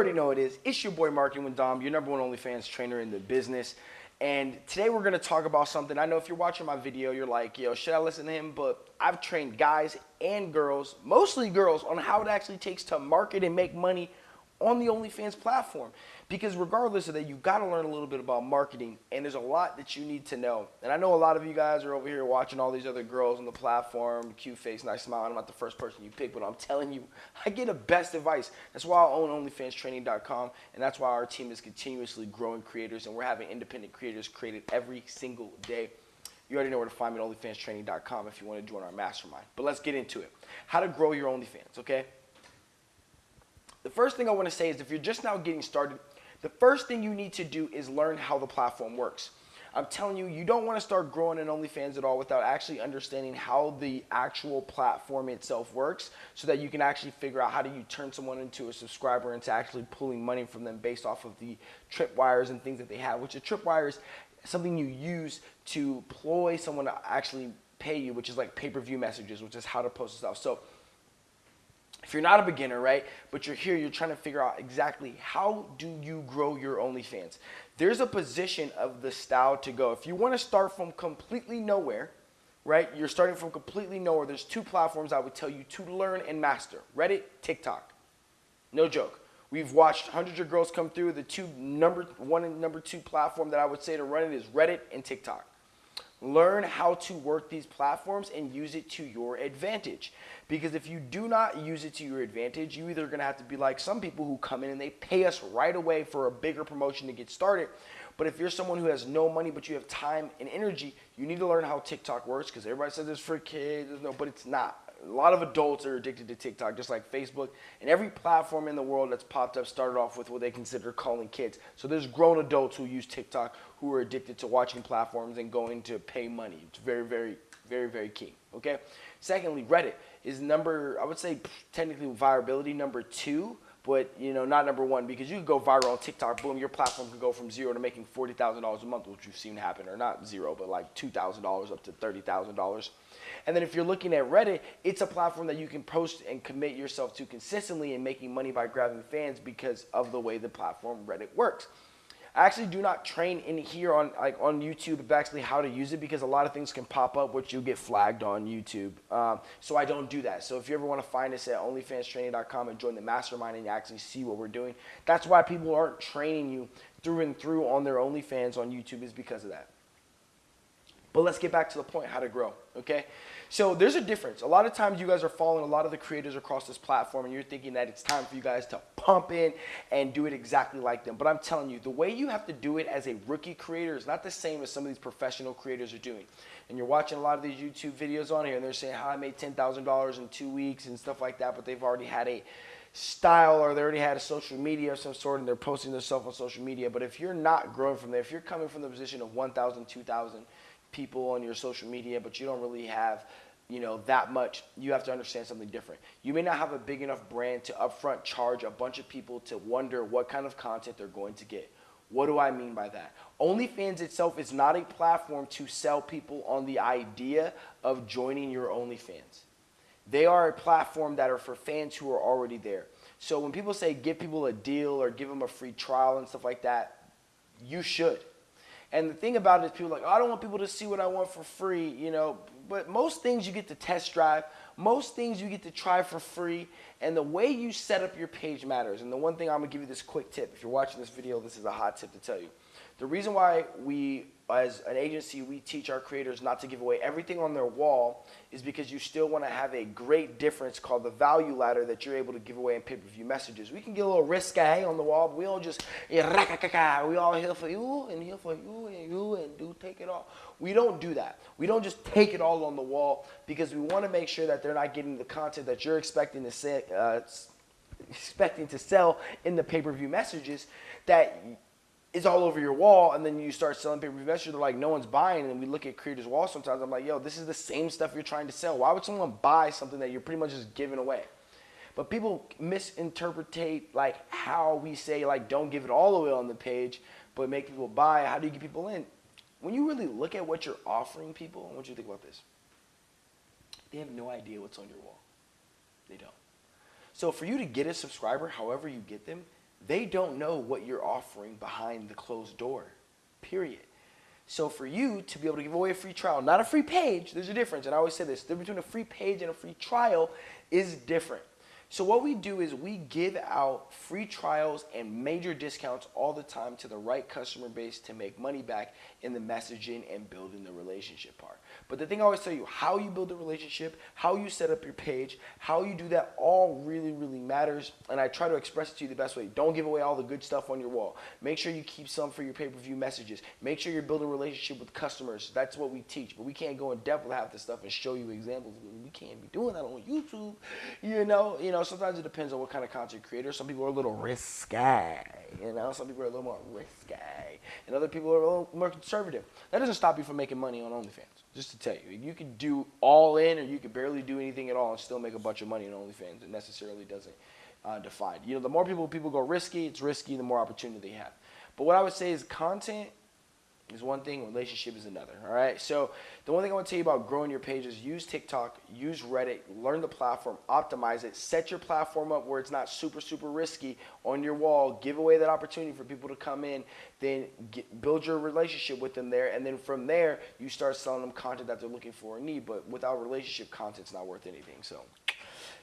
already know it is. It's your boy Marketing with Dom, your number one OnlyFans trainer in the business. And today we're gonna talk about something. I know if you're watching my video, you're like, yo, should I listen to him? But I've trained guys and girls, mostly girls, on how it actually takes to market and make money on the OnlyFans platform. Because regardless of that, you got to learn a little bit about marketing, and there's a lot that you need to know. And I know a lot of you guys are over here watching all these other girls on the platform, cute face, nice smile. I'm not the first person you pick, but I'm telling you, I get the best advice. That's why I own OnlyFansTraining.com, and that's why our team is continuously growing creators, and we're having independent creators created every single day. You already know where to find me at OnlyFansTraining.com if you want to join our mastermind. But let's get into it. How to grow your OnlyFans, okay? The first thing I want to say is if you're just now getting started, the first thing you need to do is learn how the platform works. I'm telling you, you don't want to start growing in OnlyFans at all without actually understanding how the actual platform itself works so that you can actually figure out how do you turn someone into a subscriber into actually pulling money from them based off of the tripwires and things that they have, which a tripwire is something you use to ploy someone to actually pay you, which is like pay-per-view messages, which is how to post stuff. So if you're not a beginner, right, but you're here, you're trying to figure out exactly how do you grow your OnlyFans. There's a position of the style to go. If you want to start from completely nowhere, right, you're starting from completely nowhere, there's two platforms I would tell you to learn and master. Reddit, TikTok. No joke. We've watched hundreds of girls come through. The two number one and number two platform that I would say to run it is Reddit and TikTok. Learn how to work these platforms and use it to your advantage. Because if you do not use it to your advantage, you either to have to be like some people who come in and they pay us right away for a bigger promotion to get started. But if you're someone who has no money but you have time and energy, you need to learn how TikTok works because everybody says it's for kids, no, but it's not a lot of adults are addicted to TikTok, just like Facebook. And every platform in the world that's popped up started off with what they consider calling kids. So there's grown adults who use TikTok who are addicted to watching platforms and going to pay money. It's very, very, very, very key. Okay. Secondly, Reddit is number, I would say technically viability number two but you know not number one because you could go viral on TikTok. Boom, your platform could go from zero to making forty thousand dollars a month, which we've seen happen, or not zero, but like two thousand dollars up to thirty thousand dollars. And then if you're looking at Reddit, it's a platform that you can post and commit yourself to consistently and making money by grabbing fans because of the way the platform Reddit works. I actually do not train in here on like on YouTube actually how to use it because a lot of things can pop up which you get flagged on YouTube. Um, so I don't do that. So if you ever want to find us at OnlyFansTraining.com and join the mastermind and actually see what we're doing, that's why people aren't training you through and through on their OnlyFans on YouTube is because of that. But let's get back to the point, how to grow, okay? So there's a difference. A lot of times you guys are following a lot of the creators across this platform and you're thinking that it's time for you guys to pump in and do it exactly like them. But I'm telling you, the way you have to do it as a rookie creator is not the same as some of these professional creators are doing. And you're watching a lot of these YouTube videos on here and they're saying how I made $10,000 in two weeks and stuff like that, but they've already had a style or they already had a social media of some sort and they're posting themselves on social media. But if you're not growing from there, if you're coming from the position of 1,000, 2,000, people on your social media, but you don't really have you know that much. You have to understand something different. You may not have a big enough brand to upfront charge a bunch of people to wonder what kind of content they're going to get. What do i mean by that? Onlyfans itself is not a platform to sell people on the idea of joining your onlyfans. They are a platform that are for fans who are already there. So when people say give people a deal or give them a free trial and stuff like that you should and the thing about it is people like, oh, I don't want people to see what I want for free, you know. But most things you get to test drive. Most things you get to try for free. And the way you set up your page matters. And the one thing I'm to give you this quick tip. If you're watching this video, this is a hot tip to tell you. The reason why we as an agency, we teach our creators not to give away everything on their wall is because you still want to have a great difference called the value ladder that you're able to give away in pay-per-view messages. We can get a little risque on the wall, but we don't just, we all here for you and here for you and you and do take it all. We don't do that. We don't just take it all on the wall because we want to make sure that they're not getting the content that you're expecting to say, uh, expecting to sell in the pay-per-view messages that is all over your wall, and then you start selling pay-per-view messages. They're like, no one's buying, and we look at creators' wall sometimes. I'm like, yo, this is the same stuff you're trying to sell. Why would someone buy something that you're pretty much just giving away? But people misinterpret like how we say like don't give it all away on the page, but make people buy. How do you get people in? When you really look at what you're offering people, I want you to think about this. They have no idea what's on your wall. They don't. So for you to get a subscriber, however you get them, they don't know what you're offering behind the closed door, period. So for you to be able to give away a free trial, not a free page, there's a difference. And I always say this, the difference between a free page and a free trial is different. So what we do is we give out free trials and major discounts all the time to the right customer base to make money back in the messaging and building the relationship part. But the thing I always tell you, how you build the relationship, how you set up your page, how you do that all really, really matters. And I try to express it to you the best way. Don't give away all the good stuff on your wall. Make sure you keep some for your pay-per-view messages. Make sure you're building a relationship with customers. That's what we teach. But we can't go in depth with half this stuff and show you examples. We can't be doing that on YouTube. You know, you know, know, sometimes it depends on what kind of content creator. Some people are a little risky, you know. Some people are a little more risky, and other people are a little more conservative. That doesn't stop you from making money on OnlyFans. Just to tell you, you can do all in, or you can barely do anything at all and still make a bunch of money on OnlyFans. It necessarily doesn't uh, define. You know, the more people people go risky, it's risky. The more opportunity they have. But what I would say is content is one thing, relationship is another. All right. So the one thing I want to tell you about growing your page is use TikTok, use Reddit, learn the platform, optimize it, set your platform up where it's not super super risky on your wall. Give away that opportunity for people to come in, then get, build your relationship with them there, and then from there you start selling them content that they're looking for and need. But without relationship, content's not worth anything. So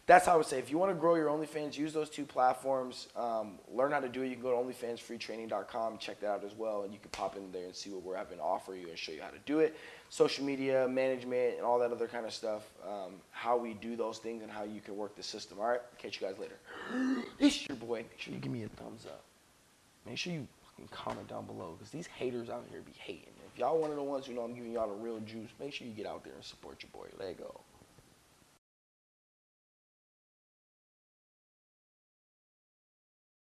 that's how I would say. If you want to grow your OnlyFans, use those two platforms. Um, learn how to do it. You can go to OnlyFansFreeTraining.com, check that out as well, and you can pop in there and see what we're having to offer you and show you how to do it. Social media management and all that other kind of stuff. Um, how we do those things and how you can work the system. All right. Catch you guys later. this is your boy. Make sure you give me a thumbs up. Make sure you fucking comment down below because these haters out here be hating. If y'all one of the ones who know I'm giving y'all the real juice, make sure you get out there and support your boy. Let go.